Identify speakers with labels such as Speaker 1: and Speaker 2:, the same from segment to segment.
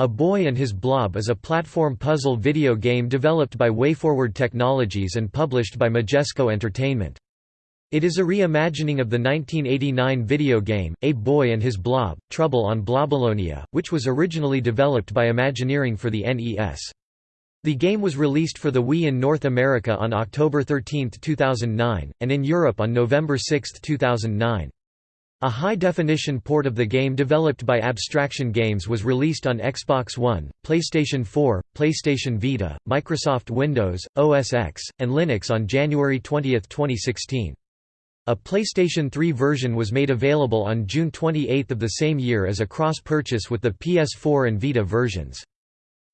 Speaker 1: A Boy and His Blob is a platform puzzle video game developed by WayForward Technologies and published by Majesco Entertainment. It is a reimagining of the 1989 video game, A Boy and His Blob, Trouble on Blobolonia, which was originally developed by Imagineering for the NES. The game was released for the Wii in North America on October 13, 2009, and in Europe on November 6, 2009. A high-definition port of the game developed by Abstraction Games was released on Xbox One, PlayStation 4, PlayStation Vita, Microsoft Windows, OS X, and Linux on January 20, 2016. A PlayStation 3 version was made available on June 28 of the same year as a cross-purchase with the PS4 and Vita versions.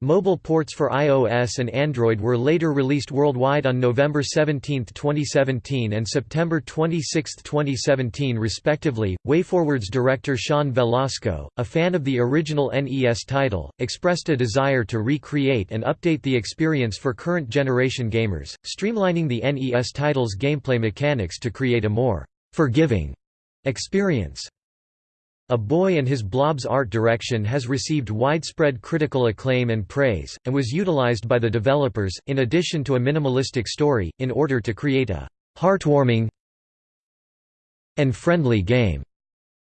Speaker 1: Mobile ports for iOS and Android were later released worldwide on November 17, 2017 and September 26, 2017 respectively. WayForward's director Sean Velasco, a fan of the original NES title, expressed a desire to recreate and update the experience for current generation gamers, streamlining the NES title's gameplay mechanics to create a more forgiving experience. A Boy and His Blob's art direction has received widespread critical acclaim and praise, and was utilized by the developers, in addition to a minimalistic story, in order to create a heartwarming and friendly game,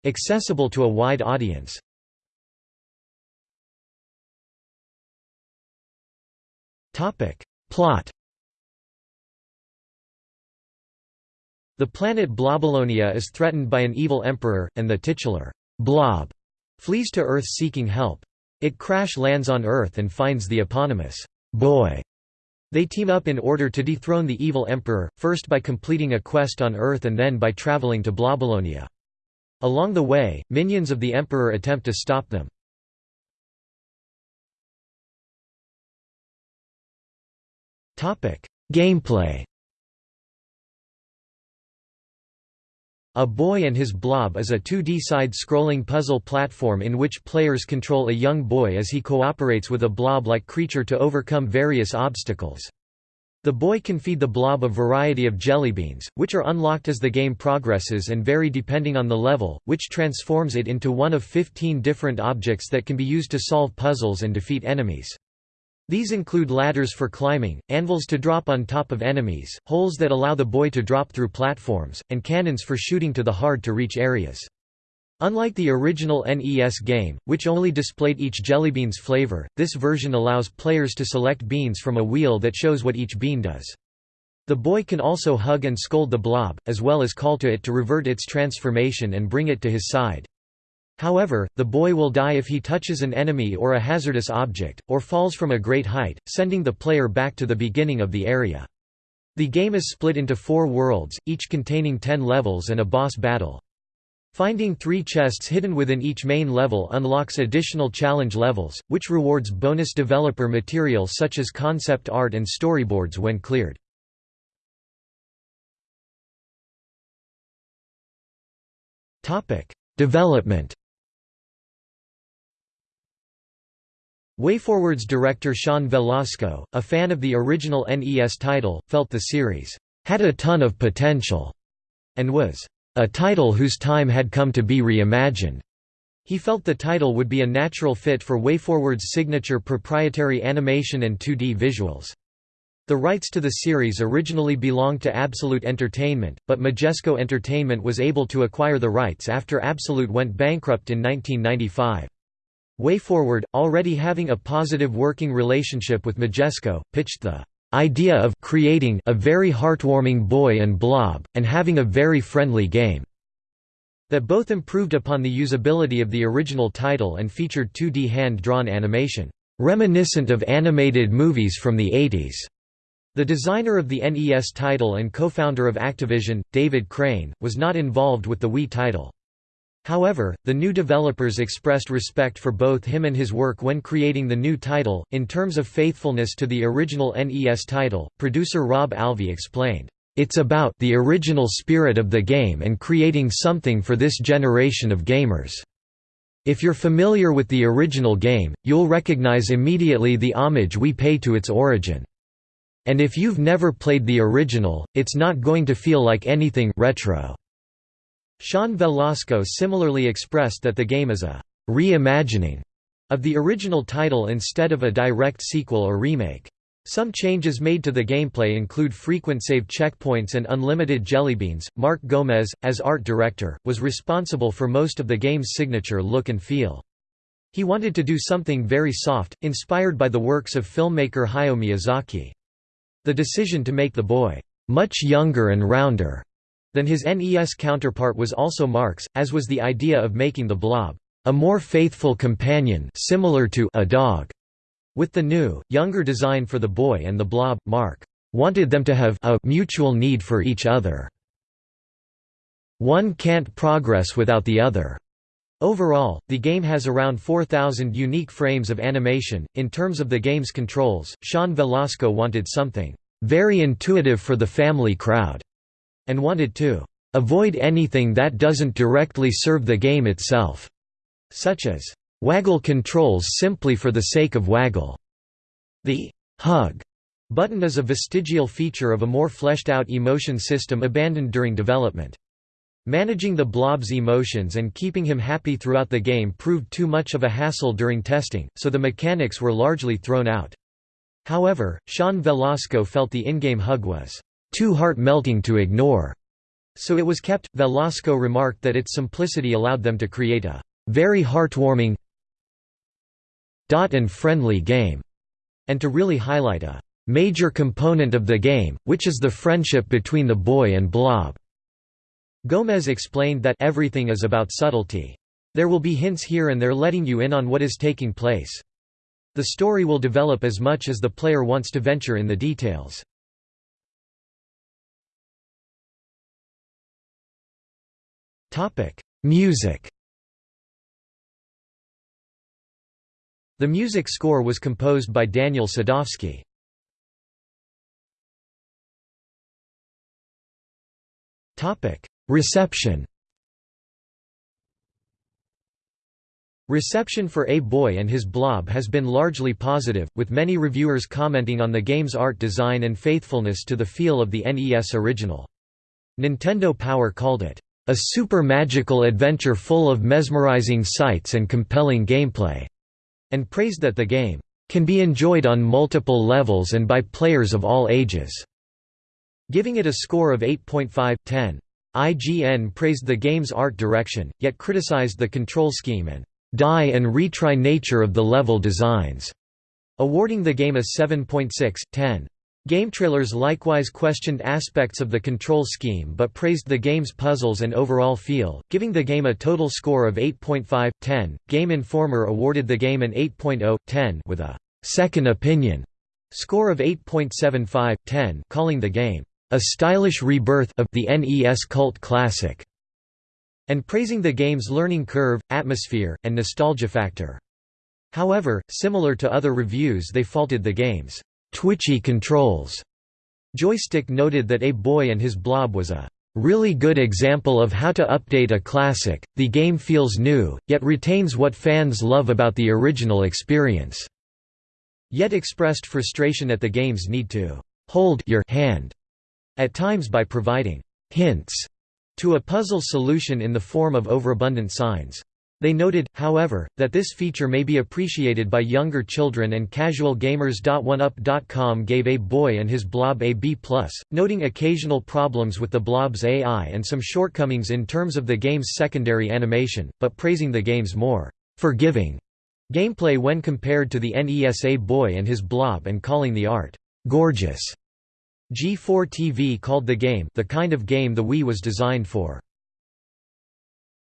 Speaker 1: accessible to a wide audience. Plot The planet Blobolonia is threatened by an evil emperor, and the titular Blob flees to Earth seeking help. It crash lands on Earth and finds the eponymous boy. They team up in order to dethrone the evil emperor, first by completing a quest on Earth and then by traveling to Blobolonia. Along the way, minions of the emperor attempt to stop them. Gameplay A Boy and His Blob is a 2D side-scrolling puzzle platform in which players control a young boy as he cooperates with a blob-like creature to overcome various obstacles. The boy can feed the blob a variety of jellybeans, which are unlocked as the game progresses and vary depending on the level, which transforms it into one of 15 different objects that can be used to solve puzzles and defeat enemies. These include ladders for climbing, anvils to drop on top of enemies, holes that allow the boy to drop through platforms, and cannons for shooting to the hard-to-reach areas. Unlike the original NES game, which only displayed each jellybean's flavor, this version allows players to select beans from a wheel that shows what each bean does. The boy can also hug and scold the blob, as well as call to it to revert its transformation and bring it to his side. However, the boy will die if he touches an enemy or a hazardous object, or falls from a great height, sending the player back to the beginning of the area. The game is split into four worlds, each containing ten levels and a boss battle. Finding three chests hidden within each main level unlocks additional challenge levels, which rewards bonus developer material such as concept art and storyboards when cleared. Development WayForward's director Sean Velasco, a fan of the original NES title, felt the series had a ton of potential and was a title whose time had come to be reimagined. He felt the title would be a natural fit for WayForward's signature proprietary animation and 2D visuals. The rights to the series originally belonged to Absolute Entertainment, but Majesco Entertainment was able to acquire the rights after Absolute went bankrupt in 1995. WayForward, already having a positive working relationship with Majesco, pitched the idea of creating a very heartwarming boy and blob, and having a very friendly game that both improved upon the usability of the original title and featured 2D hand-drawn animation, reminiscent of animated movies from the 80s. The designer of the NES title and co-founder of Activision, David Crane, was not involved with the Wii title. However, the new developers expressed respect for both him and his work when creating the new title. In terms of faithfulness to the original NES title, producer Rob Alvey explained, It's about the original spirit of the game and creating something for this generation of gamers. If you're familiar with the original game, you'll recognize immediately the homage we pay to its origin. And if you've never played the original, it's not going to feel like anything retro. Sean Velasco similarly expressed that the game is a reimagining of the original title instead of a direct sequel or remake. Some changes made to the gameplay include frequent save checkpoints and unlimited jellybeans. Mark Gomez, as art director, was responsible for most of the game's signature look and feel. He wanted to do something very soft, inspired by the works of filmmaker Hayao Miyazaki. The decision to make the boy much younger and rounder than his NES counterpart was also Marx, as was the idea of making the blob a more faithful companion similar to a dog. With the new, younger design for the boy and the blob, Mark wanted them to have a mutual need for each other. One can't progress without the other. Overall, the game has around 4,000 unique frames of animation. In terms of the game's controls, Sean Velasco wanted something very intuitive for the family crowd, and wanted to avoid anything that doesn't directly serve the game itself, such as Waggle controls simply for the sake of waggle. The hug button is a vestigial feature of a more fleshed-out emotion system abandoned during development. Managing the blob's emotions and keeping him happy throughout the game proved too much of a hassle during testing, so the mechanics were largely thrown out. However, Sean Velasco felt the in-game hug was too heart-melting to ignore, so it was kept. Velasco remarked that its simplicity allowed them to create a very heartwarming, dot and friendly game, and to really highlight a major component of the game, which is the friendship between the boy and Blob. Gomez explained that everything is about subtlety. There will be hints here and there letting you in on what is taking place. The story will develop as much as the player wants to venture in the details. Music The music score was composed by Daniel Sadowski. Reception Reception for A Boy and His Blob has been largely positive, with many reviewers commenting on the game's art design and faithfulness to the feel of the NES original. Nintendo Power called it, "...a super magical adventure full of mesmerizing sights and compelling gameplay." and praised that the game can be enjoyed on multiple levels and by players of all ages, giving it a score of 8.5/10. IGN praised the game's art direction, yet criticized the control scheme and die and retry nature of the level designs, awarding the game a 7.6/10. GameTrailers likewise questioned aspects of the control scheme but praised the game's puzzles and overall feel, giving the game a total score of 8.5/10. Game Informer awarded the game an 8.0/10 with a second opinion score of 8.75/10, calling the game a stylish rebirth of the NES cult classic and praising the game's learning curve, atmosphere, and nostalgia factor. However, similar to other reviews they faulted the game's twitchy controls. Joystiq noted that A Boy and His Blob was a really good example of how to update a classic. The game feels new, yet retains what fans love about the original experience. Yet expressed frustration at the game's need to hold your hand at times by providing hints to a puzzle solution in the form of overabundant signs. They noted, however, that this feature may be appreciated by younger children and casual gamers. OneUp.com gave A Boy and His Blob a B+, noting occasional problems with the Blob's AI and some shortcomings in terms of the game's secondary animation, but praising the game's more forgiving gameplay when compared to the NES A Boy and His Blob and calling the art gorgeous. G4 TV called the game the kind of game the Wii was designed for.